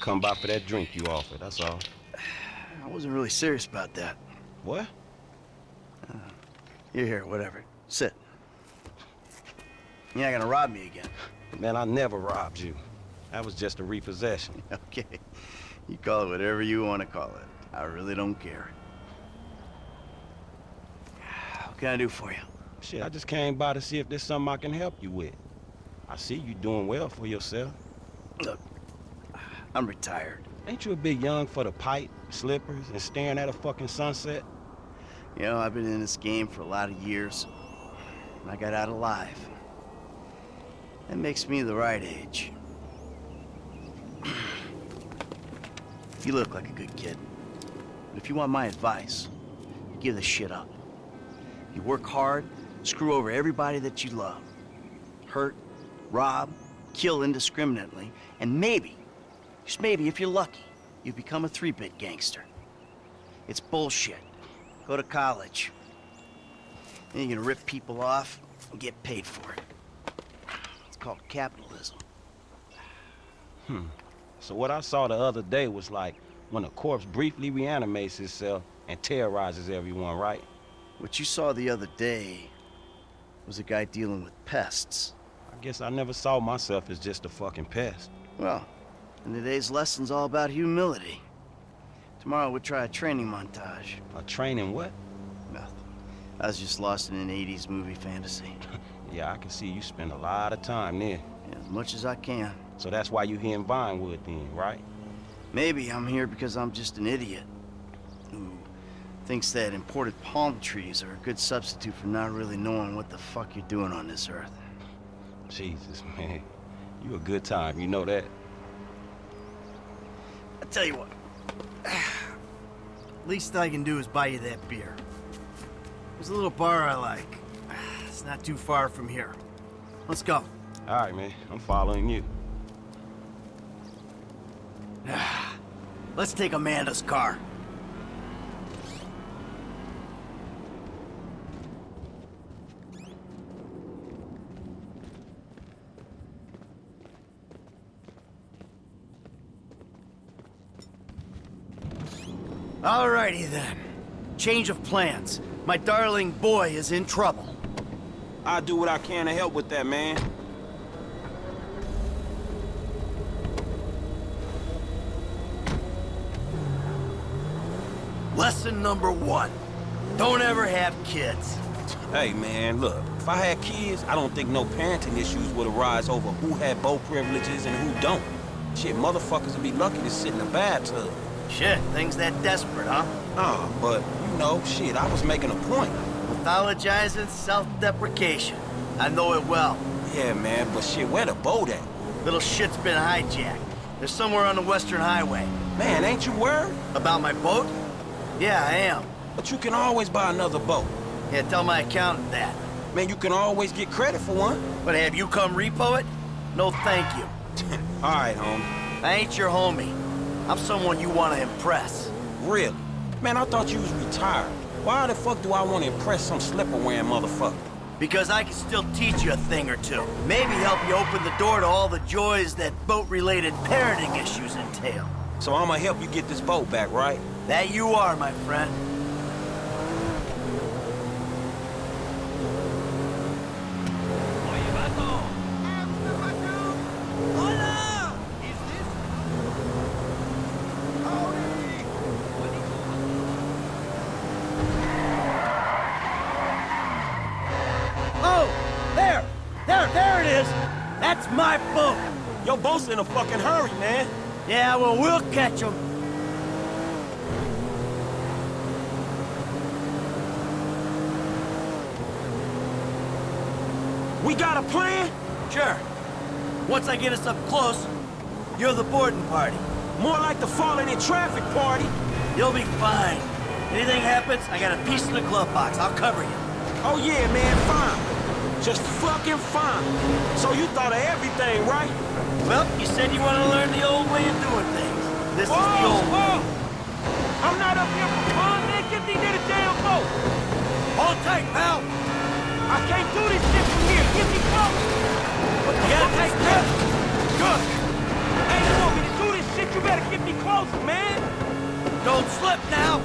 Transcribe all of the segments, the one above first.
come by for that drink you offered, that's all. I wasn't really serious about that. What? Uh, you're here, whatever. Sit. You're not gonna rob me again. Man, I never robbed you. That was just a repossession. Okay. You call it whatever you want to call it. I really don't care. What can I do for you? Shit, I just came by to see if there's something I can help you with. I see you doing well for yourself. Look, I'm retired. Ain't you a bit young for the pipe, slippers, and staring at a fucking sunset? You know, I've been in this game for a lot of years. And I got out alive. That makes me the right age. you look like a good kid. But if you want my advice, give this shit up. You work hard, screw over everybody that you love. Hurt, rob, kill indiscriminately, and maybe, just maybe if you're lucky, you become a three-bit gangster. It's bullshit. Go to college. Then you're gonna rip people off and get paid for it. It's called capitalism. Hmm. So what I saw the other day was like when a corpse briefly reanimates itself and terrorizes everyone, right? What you saw the other day was a guy dealing with pests. I guess I never saw myself as just a fucking pest. Well, and today's lesson's all about humility. Tomorrow we'll try a training montage. A training what? Nothing. I was just lost in an 80s movie fantasy. Yeah, I can see you spend a lot of time there. As much as I can. So that's why you're here in Vinewood then, right? Maybe I'm here because I'm just an idiot who thinks that imported palm trees are a good substitute for not really knowing what the fuck you're doing on this earth. Jesus, man. You a good time, you know that? I tell you what. Least I can do is buy you that beer. There's a little bar I like. It's not too far from here. Let's go. All right, man. I'm following you. Let's take Amanda's car. Alrighty then. Change of plans. My darling boy is in trouble. I'll do what I can to help with that, man. Lesson number one. Don't ever have kids. Hey, man, look. If I had kids, I don't think no parenting issues would arise over who had both privileges and who don't. Shit, motherfuckers would be lucky to sit in a bathtub. Shit, things that desperate, huh? Nah, but, you know, shit, I was making a point. Pathologizing self-deprecation. I know it well. Yeah, man, but shit, where the boat at? Little shit's been hijacked. They're somewhere on the Western Highway. Man, ain't you worried? About my boat? Yeah, I am. But you can always buy another boat. Yeah, tell my accountant that. Man, you can always get credit for one. But have you come repo it? No thank you. All right, homie. I ain't your homie. I'm someone you want to impress. Really? Man, I thought you was retired. Why the fuck do I want to impress some slipper-wearing motherfucker? Because I can still teach you a thing or two. Maybe help you open the door to all the joys that boat-related parenting issues entail. So I'm gonna help you get this boat back, right? That you are, my friend. Oh, there! It is! That's my boat! Your boat's in a fucking hurry, man. Yeah, well, we'll catch him. We got a plan? Sure. Once I get us up close, you're the boarding party. More like the falling in traffic party. You'll be fine. Anything happens, I got a piece in the glove box. I'll cover you. Oh yeah, man, fine. Just fucking fine. So you thought of everything, right? Well, you said you want to learn the old way of doing things. This is the Whoa, old way. whoa! I'm not up here for fun, man. Get me near the damn boat. Hold tight, pal. I can't do this shit from here. Get me close. What the a fuck is grip? this? Good. Hey, you want me to do this shit? You You better get me closer, man. Don't slip now!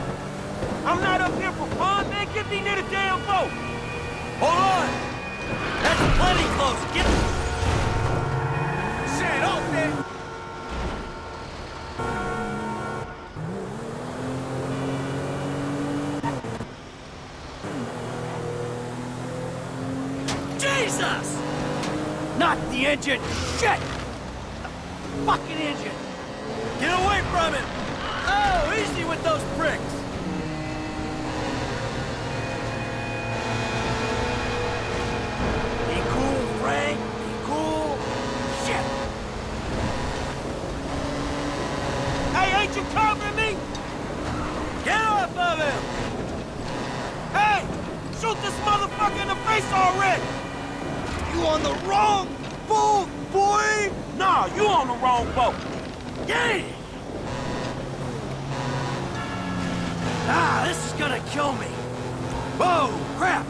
I'm not up here for fun, man. Get me near the damn boat. Hold on! That's plenty close! Get... Shit, open. Jesus! Not the engine! Shit! The fucking engine! Get away from it! Oh, easy with those pricks! Be cool, Frank! Be cool! Shit! Hey, ain't you covering me? Get off of him! Hey, shoot this motherfucker in the face already. You on the wrong boat, boy! Nah, you on the wrong boat. Yay! Ah, this is gonna kill me! Whoa, crap!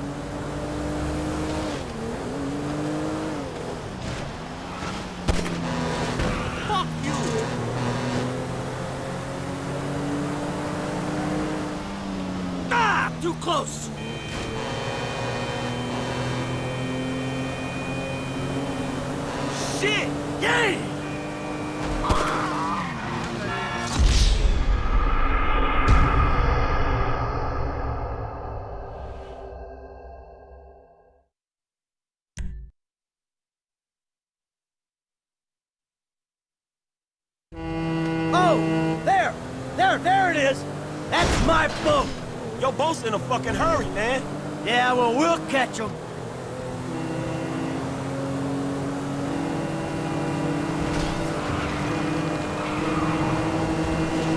Fuck you! Ah, too close! Shit. Yay! Your boat's in a fucking hurry, man. Yeah, well, we'll catch him.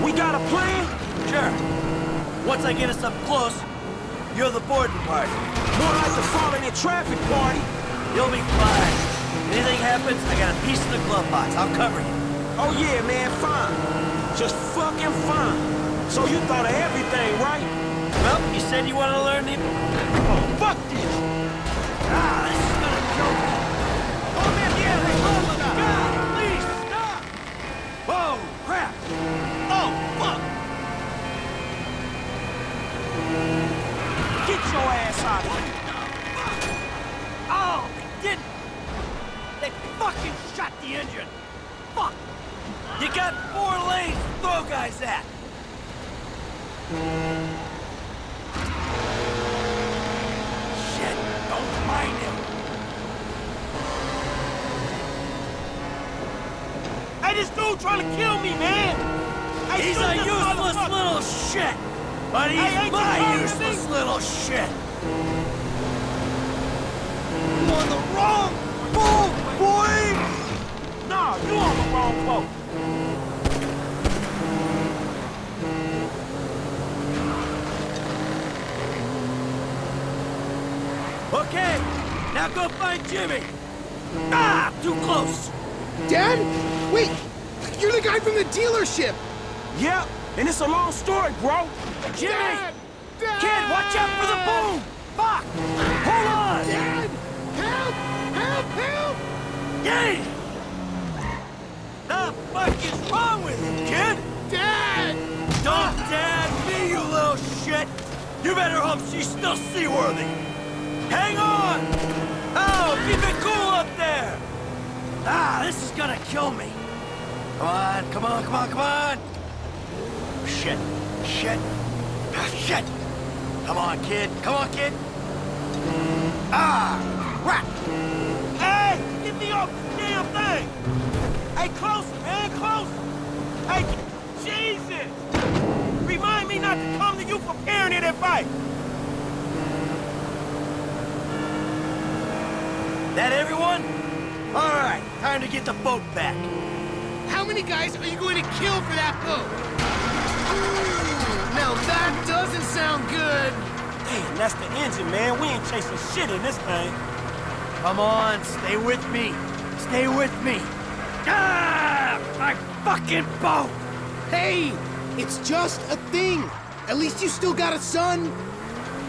We got a plan? Sure. Once I get us up close, you're the boarding party. More like the falling in traffic party. You'll be fine. Anything happens, I got a piece in the glove box. I'll cover you. Oh yeah, man, fine. Just fucking fine. So you thought of everything, right? Well, you said you wanted to learn the... Oh, this dude trying to kill me, man. Hey, He's a useless little shit! But he's Hey, ain't you my talking to useless me? little shit! You on the wrong boat, boy! Nah, you on the wrong boat. Okay, now go find Jimmy! Ah, too close! Dad? Wait! You're the guy from the dealership! Yep, and it's a long story, bro. Jimmy! Dad! Dad! Kid, watch out for the boom! Fuck! Hold on! Dad! Help! Help! Help! Yay! The fuck is wrong with you, kid? Dad! Don't dad me, you little shit! You better hope she's still seaworthy! Hang on! Oh, keep it cool up there! Ah, this is gonna kill me! Come on, come on, come on, come on! Shit, shit, ah, shit! Come on, kid, come on, kid! Ah, crap! Hey, get me off this damn thing. Hey, closer, man, closer. Hey, Jesus. Remind me not to come to you for parenting advice. That everyone? All right, time to get the boat back. How many guys are you going to kill for that boat? Ooh, now that doesn't sound good! Damn, that's the engine, man. We ain't chasing shit in this thing. Come on, stay with me. Stay with me. Ah, my fucking boat! Hey! It's just a thing! At least you still got a son!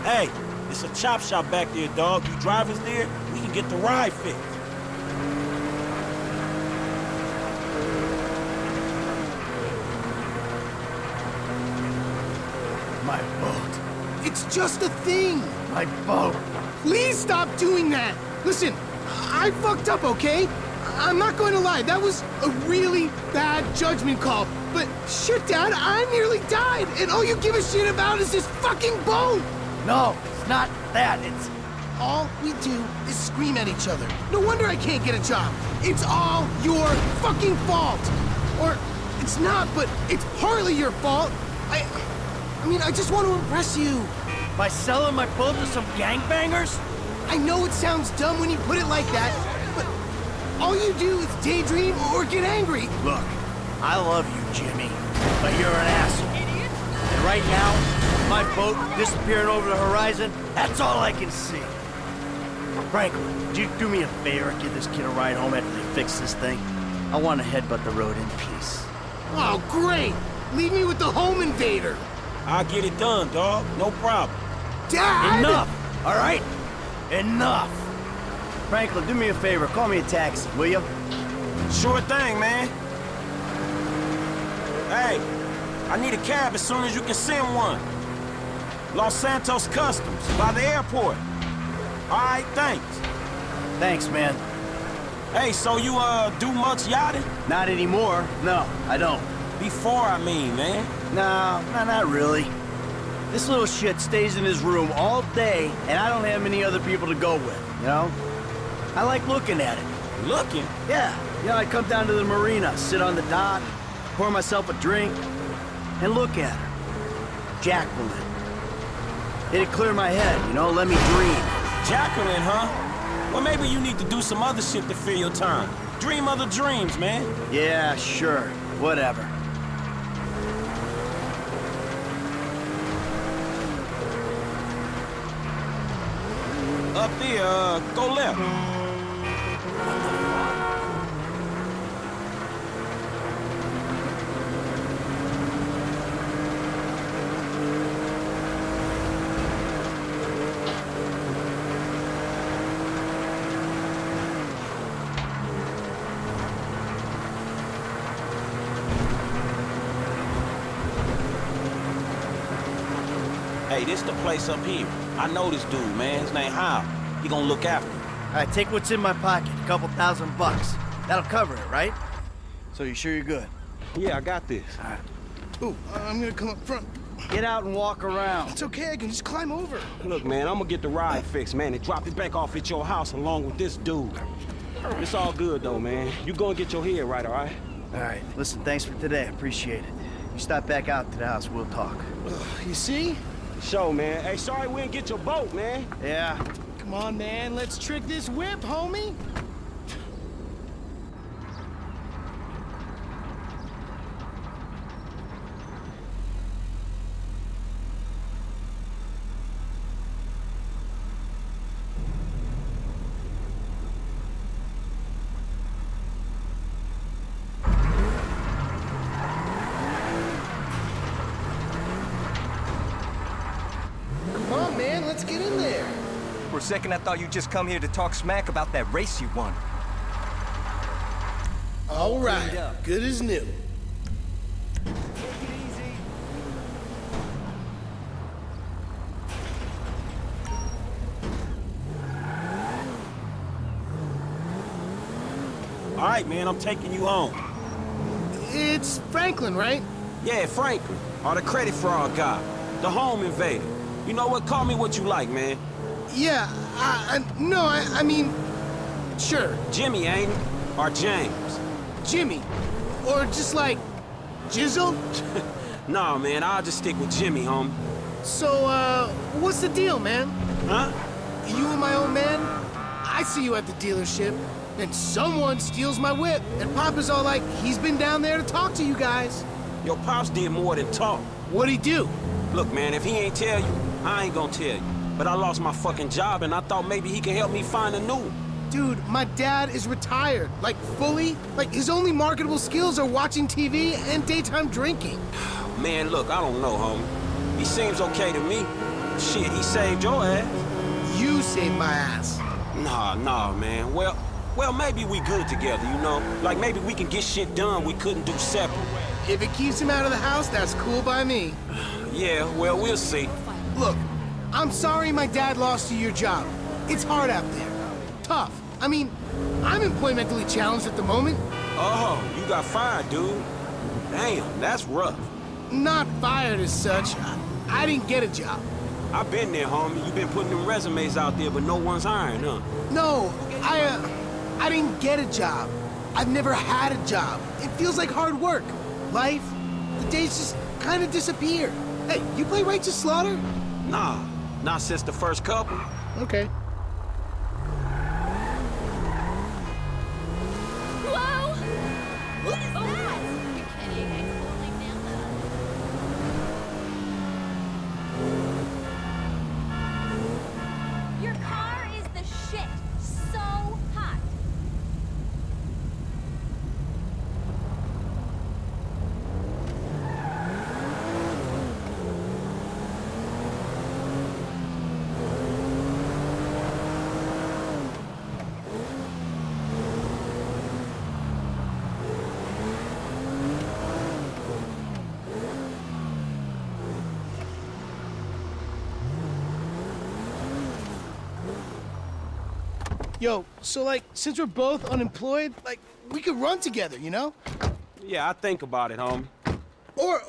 Hey, it's a chop shop back there, dog. You drivers there, we can get the ride fixed. My boat. It's just a thing. My boat. Please stop doing that. Listen, I fucked up, okay? I'm not going to lie, that was a really bad judgment call. But shit, Dad, I nearly died, and all you give a shit about is this fucking boat! No, it's not that. It's All we do is scream at each other. No wonder I can't get a job. It's all your fucking fault. Or it's not, but it's partly your fault. I I mean, I just want to impress you. by selling my boat to some gangbangers. I know it sounds dumb when you put it like that, but all you do is daydream or get angry. Look, I love you, Jimmy, but you're an asshole. Idiot. And right now, my boat disappearing over the horizon, that's all I can see. Franklin, do you do me a favor and give this kid a ride home after they fix this thing? I want to headbutt the road in peace. Oh, great! Leave me with the home invader. I'll get it done, dog. No problem. Dad! Enough, all right? Enough. Franklin, do me a favor. Call me a taxi, will you? Sure thing, man. Hey, I need a cab as soon as you can send one. Los Santos Customs, by the airport. All right, thanks. Thanks, man. Hey, so you, uh, do much yachting? Not anymore. No, I don't. Before, I mean, man. No, no, not really. This little shit stays in his room all day, and I don't have many other people to go with, you know? I like looking at it. Looking? Yeah, you know, I'd come down to the marina, sit on the dock, pour myself a drink, and look at her. Jacqueline. It'd clear my head, you know, let me dream. Jacqueline, huh? Well, maybe you need to do some other shit to fill your time. Dream other dreams, man. Yeah, sure, whatever. There, uh, go left. Hey, this the place up here. I know this dude, man. His name Hal. He gonna look after me. All right, take what's in my pocket, a couple thousand bucks. That'll cover it, right? So you sure you're good? Yeah, I got this. Ooh, I'm gonna come up front. Get out and walk around. It's okay, I can just climb over. Look, man, I'm gonna get the ride fixed, man, and drop it back off at your house along with this dude. It's all good, though, man. You go and get your head right, all right? All right, listen, thanks for today. Appreciate it. You stop back out to the house, we'll talk. You see? Show, man. Hey, sorry we didn't get your boat, man. Yeah, Come on, man, let's trick this whip, homie. Come on, man, let's get in there. For a second, I thought you'd just come here to talk smack about that race you won. All right, good as new. All right, man, I'm taking you home. It's Franklin, right? Yeah, Franklin, or the credit fraud guy, the home invader. You know what? Call me what you like, man. Yeah, I, I no, I, I mean, sure, Jimmy, ain't? Or James? Jimmy, or just like Jizzle. Nah, man, I'll just stick with Jimmy, homie. So, uh, what's the deal, man? Huh? You and my old man? I see you at the dealership, and someone steals my whip, and Papa's all like, he's been down there to talk to you guys. Your pops did more than talk. What'd he do? Look, man, if he ain't tell you, I ain't gonna tell you. But I lost my fucking job, and I thought maybe he can help me find a new one. Dude, my dad is retired, like fully. Like his only marketable skills are watching TV and daytime drinking. Man, look, I don't know, homie. He seems okay to me. Shit, he saved your ass. You saved my ass. Nah, nah, man. Well, well, maybe we good together, you know? Like, maybe we can get shit done we couldn't do separate. If it keeps him out of the house, that's cool by me. Yeah, well, we'll see. Look, I'm sorry my dad lost you your job. It's hard out there. Tough. I mean, I'm employmentally challenged at the moment. Oh, you got fired, dude. Damn, that's rough. Not fired as such. I, I didn't get a job. I've been there, homie. You've been putting them resumes out there, but no one's hiring, huh? No, I, uh, I didn't get a job. I've never had a job. It feels like hard work. Life, the days just kind of disappear. Hey, you play Righteous Slaughter? Nah, not since the first couple. Okay. Yo, so like, since we're both unemployed, like, we could run together, you know? Yeah, I think about it, homie. Or,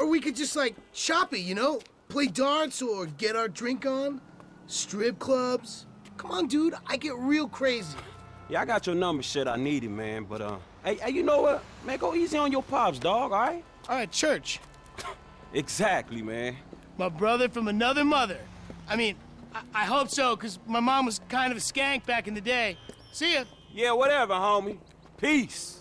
or we could just like shop it, you know? Play darts or get our drink on. Strip clubs. Come on, dude, I get real crazy. Yeah, I got your number, shit. I need it, man. But uh, hey, hey, you know what? Man, go easy on your pops, dog. All right? All right, church. Exactly, man. My brother from another mother. I mean, I, I hope so, because my mom was kind of a skank back in the day. See ya. Yeah, whatever, homie. Peace.